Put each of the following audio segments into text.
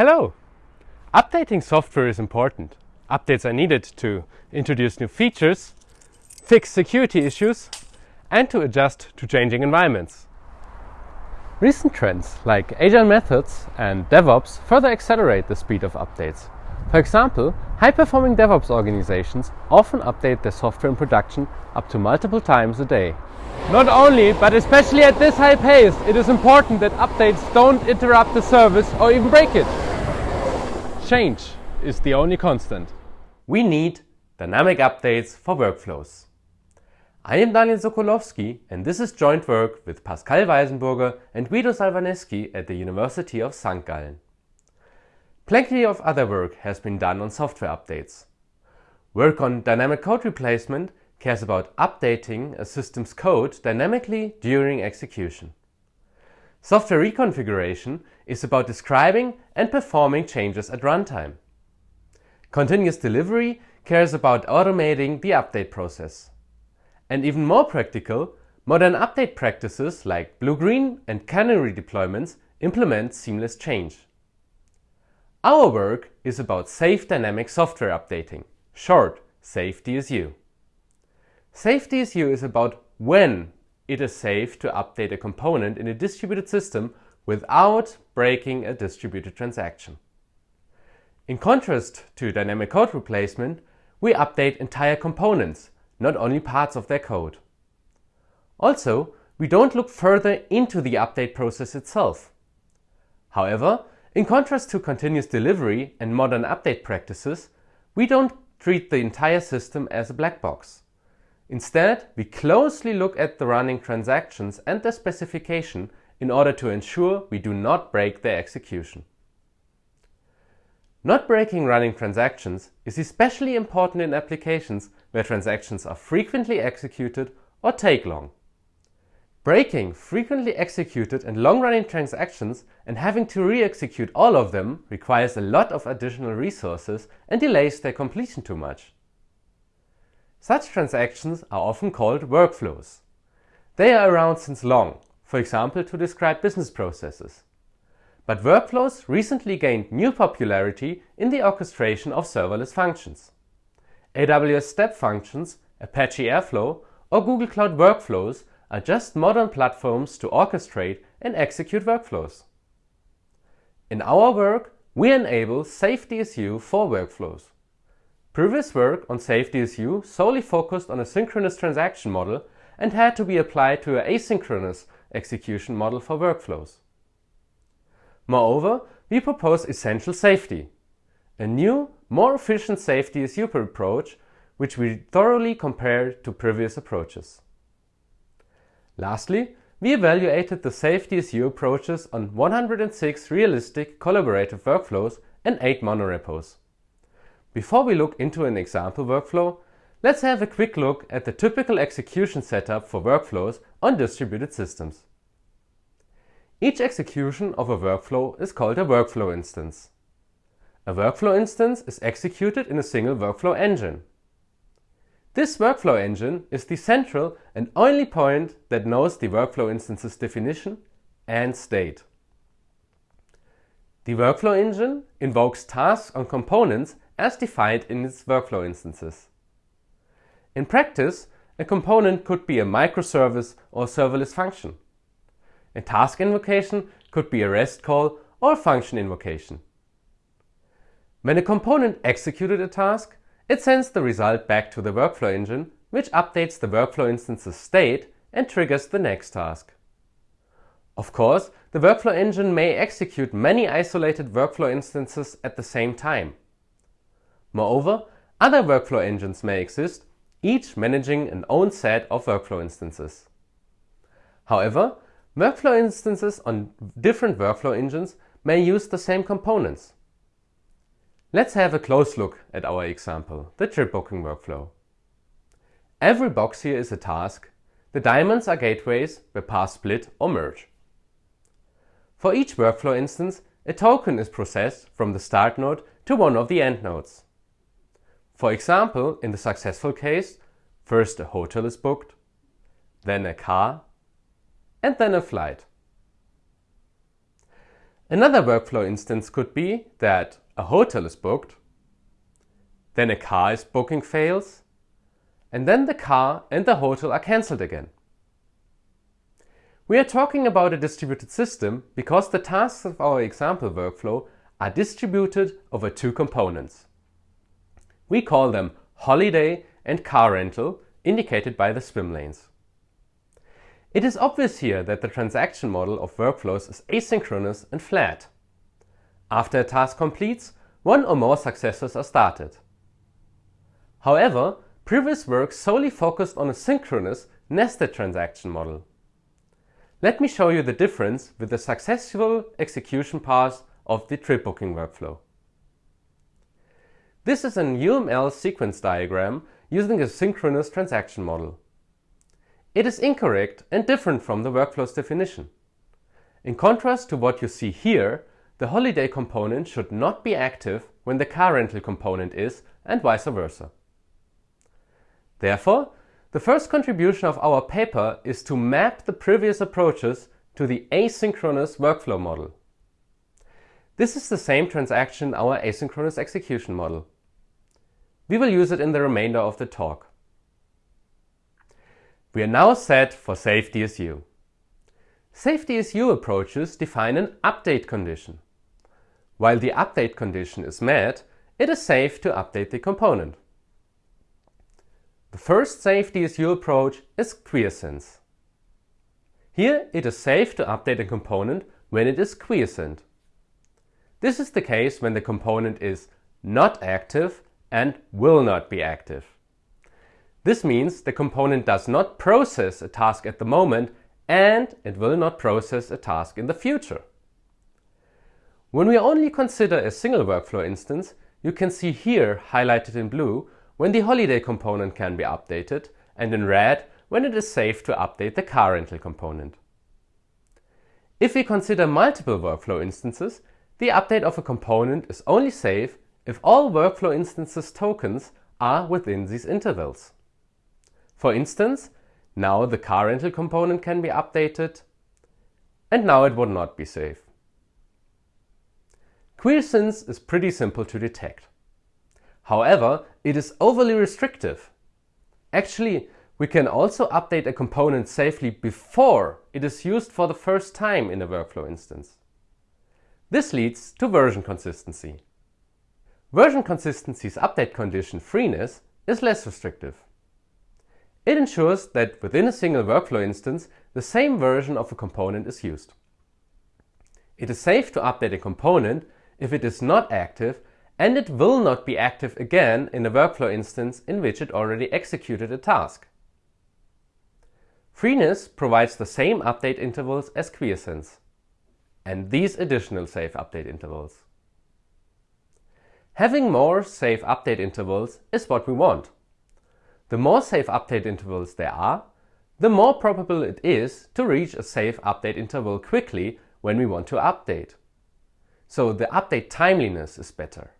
Hello! Updating software is important. Updates are needed to introduce new features, fix security issues, and to adjust to changing environments. Recent trends like agile methods and DevOps further accelerate the speed of updates. For example, high-performing DevOps organizations often update their software in production up to multiple times a day. Not only, but especially at this high pace, it is important that updates don't interrupt the service or even break it. Change is the only constant. We need dynamic updates for workflows. I am Daniel Sokolowski and this is joint work with Pascal Weisenburger and Guido Salvaneschi at the University of St. Gallen. Plenty of other work has been done on software updates. Work on dynamic code replacement cares about updating a system's code dynamically during execution. Software reconfiguration is about describing and performing changes at runtime. Continuous delivery cares about automating the update process. And even more practical, modern update practices like blue-green and canary deployments implement seamless change. Our work is about safe dynamic software updating, short Safe DSU. Safe DSU is about when it is safe to update a component in a distributed system without breaking a distributed transaction. In contrast to dynamic code replacement, we update entire components, not only parts of their code. Also, we don't look further into the update process itself. However, in contrast to continuous delivery and modern update practices, we don't treat the entire system as a black box. Instead, we closely look at the running transactions and their specification in order to ensure we do not break their execution. Not breaking running transactions is especially important in applications where transactions are frequently executed or take long. Breaking frequently executed and long-running transactions and having to re-execute all of them requires a lot of additional resources and delays their completion too much. Such transactions are often called workflows. They are around since long, for example to describe business processes. But workflows recently gained new popularity in the orchestration of serverless functions. AWS Step Functions, Apache Airflow or Google Cloud Workflows are just modern platforms to orchestrate and execute workflows. In our work, we enable SafeDSU for workflows. Previous work on SafeDSU solely focused on a synchronous transaction model and had to be applied to an asynchronous execution model for workflows. Moreover, we propose Essential Safety, a new, more efficient SafeDSU approach which we thoroughly compared to previous approaches. Lastly, we evaluated the safety SafeDSU approaches on 106 realistic collaborative workflows and 8 monorepos. Before we look into an example workflow, let's have a quick look at the typical execution setup for workflows on distributed systems. Each execution of a workflow is called a workflow instance. A workflow instance is executed in a single workflow engine. This workflow engine is the central and only point that knows the workflow instance's definition and state. The workflow engine invokes tasks on components as defined in its workflow instances. In practice, a component could be a microservice or serverless function. A task invocation could be a REST call or function invocation. When a component executed a task, it sends the result back to the workflow engine, which updates the workflow instance's state and triggers the next task. Of course, the workflow engine may execute many isolated workflow instances at the same time. Moreover, other workflow engines may exist, each managing an own set of workflow instances. However, Workflow instances on different workflow engines may use the same components. Let's have a close look at our example, the trip booking workflow. Every box here is a task. The diamonds are gateways where paths split or merge. For each workflow instance, a token is processed from the start node to one of the end nodes. For example, in the successful case, first a hotel is booked, then a car, and then a flight. Another workflow instance could be that a hotel is booked, then a car is booking fails, and then the car and the hotel are cancelled again. We are talking about a distributed system because the tasks of our example workflow are distributed over two components. We call them holiday and car rental, indicated by the swim lanes. It is obvious here that the transaction model of workflows is asynchronous and flat. After a task completes, one or more successors are started. However, previous work solely focused on a synchronous, nested transaction model. Let me show you the difference with the successful execution path of the trip booking workflow. This is an UML sequence diagram using a synchronous transaction model. It is incorrect and different from the workflow's definition. In contrast to what you see here, the holiday component should not be active when the car rental component is and vice versa. Therefore, the first contribution of our paper is to map the previous approaches to the asynchronous workflow model. This is the same transaction in our asynchronous execution model. We will use it in the remainder of the talk. We are now set for Safe DSU. Safe DSU approaches define an update condition. While the update condition is met, it is safe to update the component. The first safe DSU approach is quiescence. Here it is safe to update a component when it is quiescent. This is the case when the component is not active and will not be active. This means the component does not process a task at the moment and it will not process a task in the future. When we only consider a single workflow instance, you can see here highlighted in blue when the holiday component can be updated and in red when it is safe to update the car rental component. If we consider multiple workflow instances, the update of a component is only safe if all workflow instances tokens are within these intervals. For instance, now the car rental component can be updated and now it would not be safe. Quiescence is pretty simple to detect. However, it is overly restrictive. Actually, we can also update a component safely before it is used for the first time in a workflow instance. This leads to version consistency. Version consistency's update condition freeness is less restrictive. It ensures that within a single workflow instance, the same version of a component is used. It is safe to update a component if it is not active and it will not be active again in a workflow instance in which it already executed a task. Freeness provides the same update intervals as quiescence and these additional safe update intervals. Having more safe update intervals is what we want. The more safe update intervals there are, the more probable it is to reach a safe update interval quickly when we want to update. So the update timeliness is better.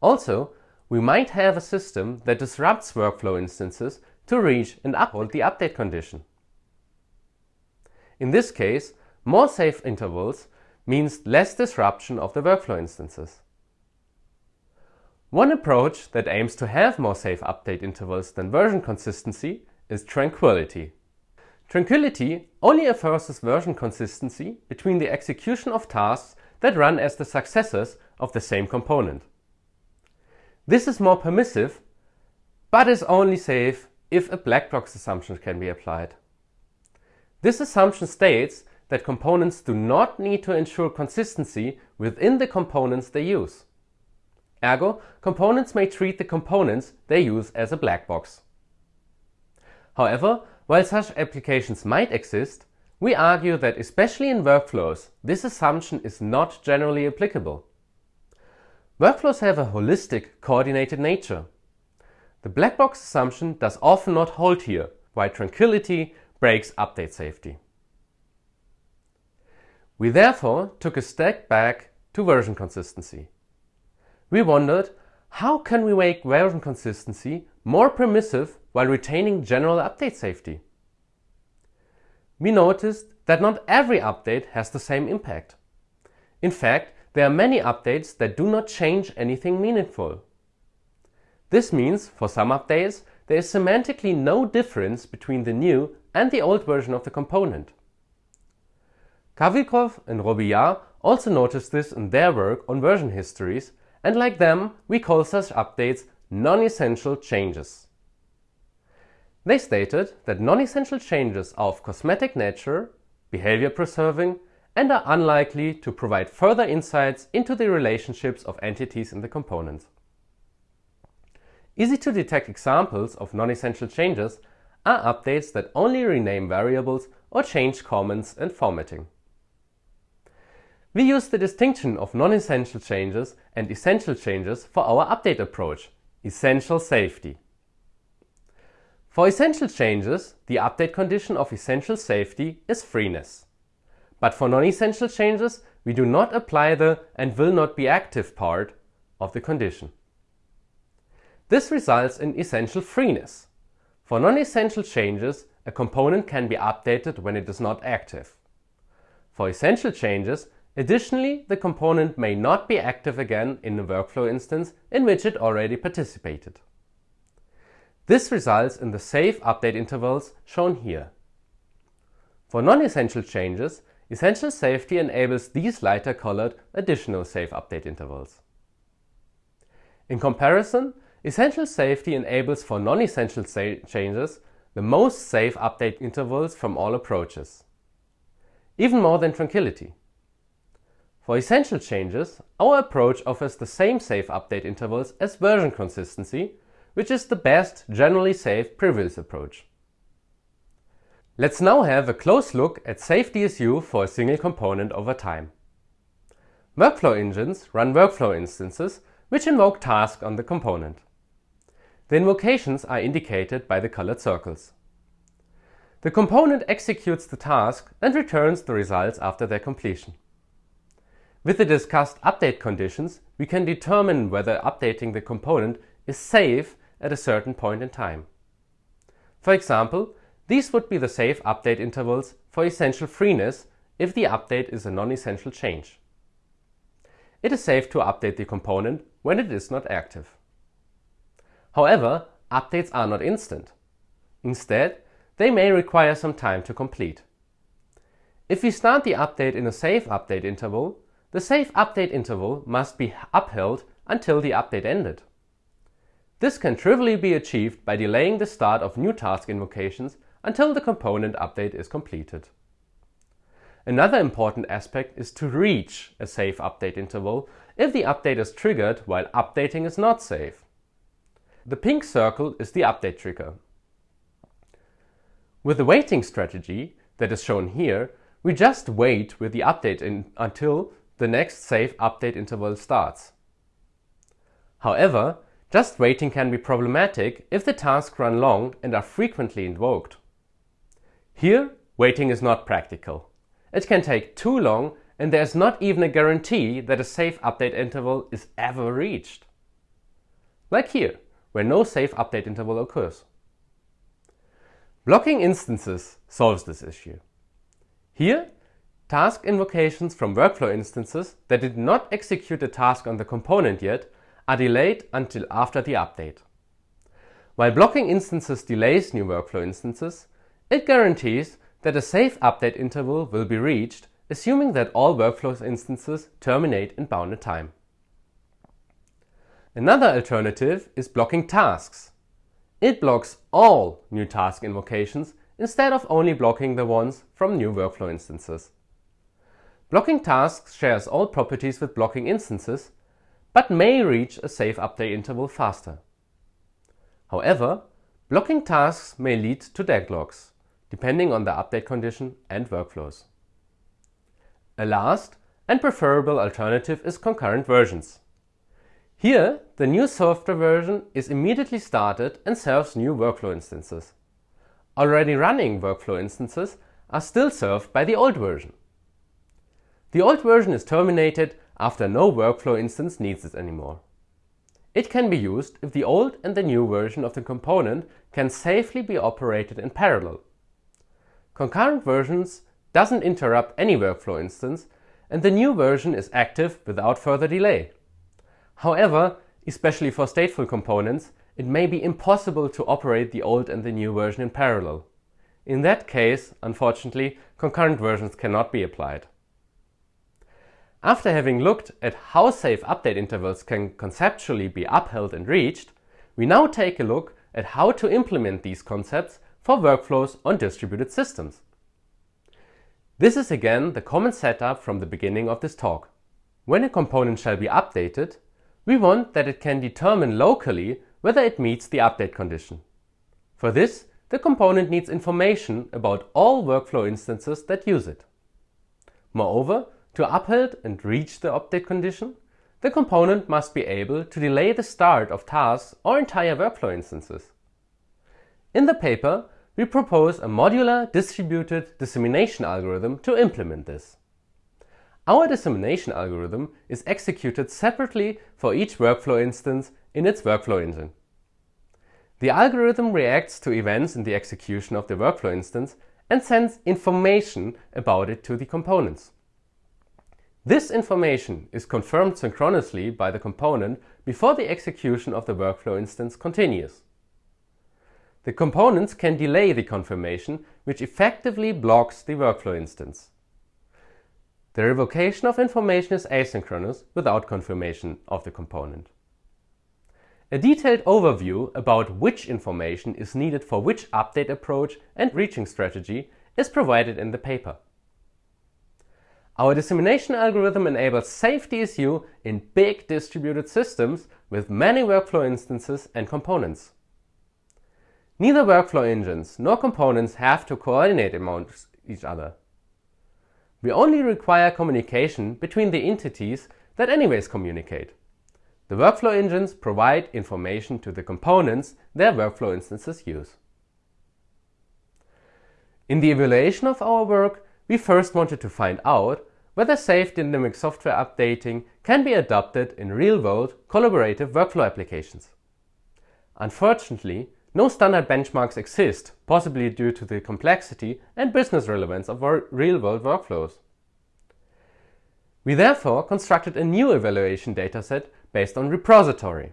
Also, we might have a system that disrupts workflow instances to reach and uphold the update condition. In this case, more safe intervals means less disruption of the workflow instances. One approach that aims to have more safe update intervals than version consistency is tranquility. Tranquility only enforces version consistency between the execution of tasks that run as the successors of the same component. This is more permissive, but is only safe if a black box assumption can be applied. This assumption states that components do not need to ensure consistency within the components they use. Ergo, components may treat the components they use as a black box. However, while such applications might exist, we argue that especially in workflows, this assumption is not generally applicable. Workflows have a holistic, coordinated nature. The black box assumption does often not hold here, while tranquility breaks update safety. We therefore took a step back to version consistency. We wondered, how can we make version consistency more permissive while retaining general update safety? We noticed that not every update has the same impact. In fact, there are many updates that do not change anything meaningful. This means, for some updates, there is semantically no difference between the new and the old version of the component. Kawrykow and Robillard also noticed this in their work on version histories, and like them, we call such updates non-essential changes. They stated that non-essential changes are of cosmetic nature, behavior preserving, and are unlikely to provide further insights into the relationships of entities in the component. Easy to detect examples of non-essential changes are updates that only rename variables or change comments and formatting. We use the distinction of non-essential changes and essential changes for our update approach, essential safety. For essential changes, the update condition of essential safety is freeness. But for non-essential changes, we do not apply the and will not be active part of the condition. This results in essential freeness. For non-essential changes, a component can be updated when it is not active. For essential changes, additionally, the component may not be active again in a workflow instance in which it already participated. This results in the safe update intervals shown here. For non-essential changes, Essential safety enables these lighter colored additional safe update intervals. In comparison, Essential safety enables for non-essential changes the most safe update intervals from all approaches, even more than Tranquility. For essential changes, our approach offers the same safe update intervals as version consistency, which is the best generally safe previous approach. Let's now have a close look at safe DSU for a single component over time. Workflow engines run workflow instances which invoke tasks on the component. The invocations are indicated by the colored circles. The component executes the task and returns the results after their completion. With the discussed update conditions, we can determine whether updating the component is safe at a certain point in time. For example, these would be the safe update intervals for essential freeness if the update is a non-essential change. It is safe to update the component when it is not active. However, updates are not instant. Instead, they may require some time to complete. If we start the update in a safe update interval, the safe update interval must be upheld until the update ended. This can trivially be achieved by delaying the start of new task invocations until the component update is completed. Another important aspect is to reach a safe update interval if the update is triggered while updating is not safe. The pink circle is the update trigger. With the waiting strategy that is shown here, we just wait with the update in, until the next safe update interval starts. However, just waiting can be problematic if the tasks run long and are frequently invoked. Here, waiting is not practical. It can take too long and there's not even a guarantee that a safe update interval is ever reached. Like here, where no safe update interval occurs. Blocking instances solves this issue. Here, task invocations from workflow instances that did not execute a task on the component yet are delayed until after the update. While blocking instances delays new workflow instances, it guarantees that a safe update interval will be reached, assuming that all workflow instances terminate in bounded time. Another alternative is blocking tasks. It blocks all new task invocations instead of only blocking the ones from new workflow instances. Blocking tasks shares all properties with blocking instances, but may reach a safe update interval faster. However, blocking tasks may lead to deadlocks depending on the update condition and workflows. A last and preferable alternative is concurrent versions. Here, the new software version is immediately started and serves new workflow instances. Already running workflow instances are still served by the old version. The old version is terminated after no workflow instance needs it anymore. It can be used if the old and the new version of the component can safely be operated in parallel Concurrent versions doesn't interrupt any workflow instance and the new version is active without further delay. However, especially for stateful components, it may be impossible to operate the old and the new version in parallel. In that case, unfortunately, concurrent versions cannot be applied. After having looked at how safe update intervals can conceptually be upheld and reached, we now take a look at how to implement these concepts for workflows on distributed systems. This is again the common setup from the beginning of this talk. When a component shall be updated, we want that it can determine locally whether it meets the update condition. For this, the component needs information about all workflow instances that use it. Moreover, to uphold and reach the update condition, the component must be able to delay the start of tasks or entire workflow instances. In the paper, we propose a modular distributed dissemination algorithm to implement this. Our dissemination algorithm is executed separately for each workflow instance in its workflow engine. The algorithm reacts to events in the execution of the workflow instance and sends information about it to the components. This information is confirmed synchronously by the component before the execution of the workflow instance continues. The components can delay the confirmation, which effectively blocks the workflow instance. The revocation of information is asynchronous without confirmation of the component. A detailed overview about which information is needed for which update approach and reaching strategy is provided in the paper. Our dissemination algorithm enables safe DSU in big distributed systems with many workflow instances and components. Neither workflow engines nor components have to coordinate amongst each other. We only require communication between the entities that anyways communicate. The workflow engines provide information to the components their workflow instances use. In the evaluation of our work, we first wanted to find out whether safe dynamic software updating can be adopted in real-world collaborative workflow applications. Unfortunately, no standard benchmarks exist, possibly due to the complexity and business relevance of our real-world workflows. We therefore constructed a new evaluation dataset based on RePROSitory.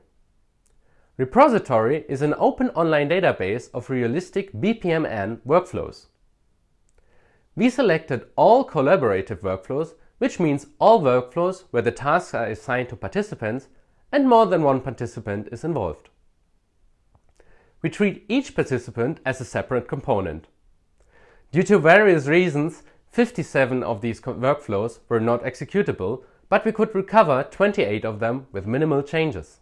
RePROSitory is an open online database of realistic BPMN workflows. We selected all collaborative workflows, which means all workflows where the tasks are assigned to participants and more than one participant is involved. We treat each participant as a separate component. Due to various reasons, 57 of these workflows were not executable, but we could recover 28 of them with minimal changes.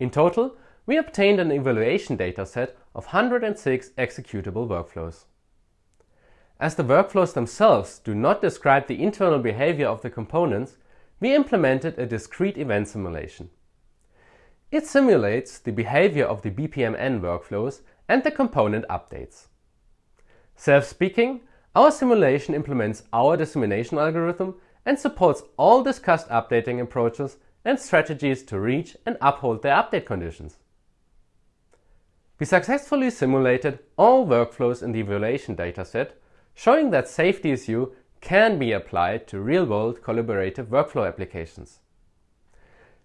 In total, we obtained an evaluation dataset of 106 executable workflows. As the workflows themselves do not describe the internal behavior of the components, we implemented a discrete event simulation. It simulates the behavior of the BPMN workflows and the component updates. Self-speaking, our simulation implements our dissemination algorithm and supports all discussed updating approaches and strategies to reach and uphold their update conditions. We successfully simulated all workflows in the evaluation dataset showing that safety SafeDSU can be applied to real-world collaborative workflow applications.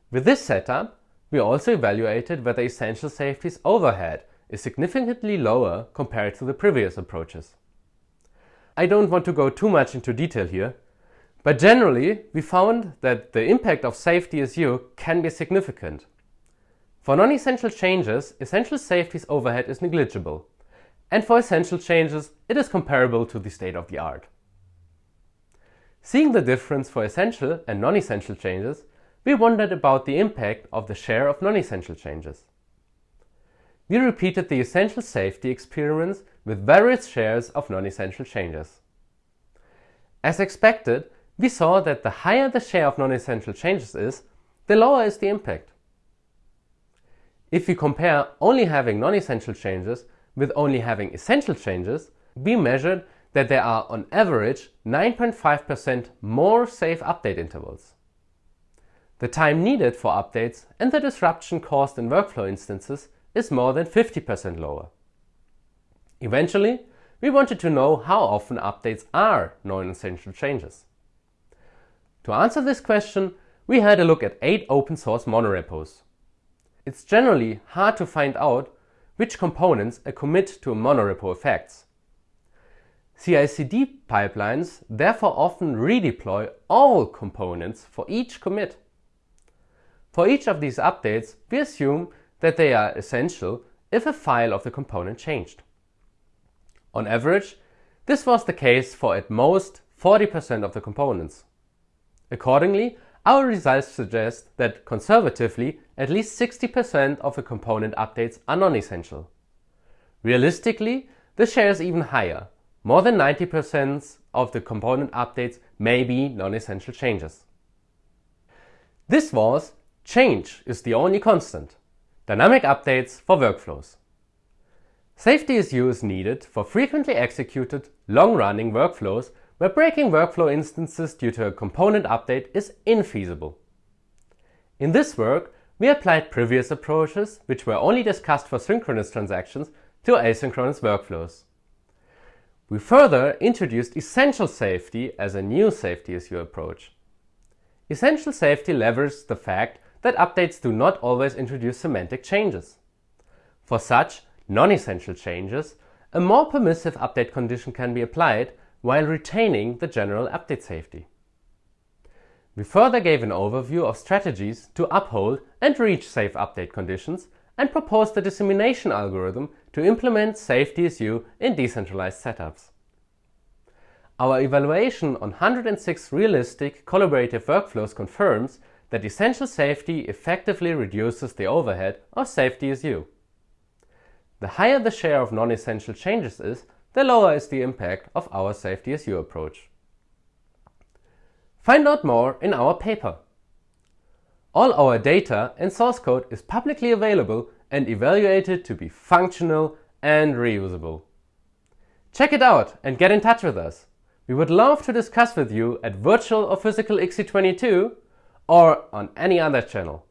With this setup, we also evaluated whether Essential Safety's overhead is significantly lower compared to the previous approaches. I don't want to go too much into detail here, but generally we found that the impact of safety SafeDSU can be significant. For non-essential changes, Essential Safety's overhead is negligible, and for essential changes, it is comparable to the state of the art. Seeing the difference for essential and non-essential changes, we wondered about the impact of the share of non-essential changes. We repeated the essential safety experiments with various shares of non-essential changes. As expected, we saw that the higher the share of non-essential changes is, the lower is the impact. If we compare only having non-essential changes with only having essential changes, we measured that there are on average 9.5% more safe update intervals. The time needed for updates and the disruption caused in workflow instances is more than 50% lower. Eventually, we wanted to know how often updates are non-essential changes. To answer this question, we had a look at 8 open source monorepos. It's generally hard to find out which components a commit to a monorepo affects. CI/CD pipelines therefore often redeploy all components for each commit. For each of these updates, we assume that they are essential if a file of the component changed. On average, this was the case for at most 40% of the components. Accordingly, our results suggest that conservatively at least 60% of the component updates are non-essential. Realistically, the share is even higher. More than 90% of the component updates may be non-essential changes. This was change is the only constant. Dynamic updates for workflows. Safety is used needed for frequently executed, long-running workflows where breaking workflow instances due to a component update is infeasible. In this work, we applied previous approaches, which were only discussed for synchronous transactions, to asynchronous workflows. We further introduced essential safety as a new Safe DSU approach. Essential safety leverages the fact that updates do not always introduce semantic changes. For such non-essential changes, a more permissive update condition can be applied while retaining the general update safety. We further gave an overview of strategies to uphold and reach safe update conditions and proposed a dissemination algorithm to implement SafeDSU in decentralized setups. Our evaluation on 106 realistic collaborative workflows confirms that essential safety effectively reduces the overhead of SafeDSU. The higher the share of non-essential changes is, the lower is the impact of our SafeDSU approach. Find out more in our paper. All our data and source code is publicly available and evaluated to be functional and reusable. Check it out and get in touch with us. We would love to discuss with you at virtual or physical ICSE22 or on any other channel.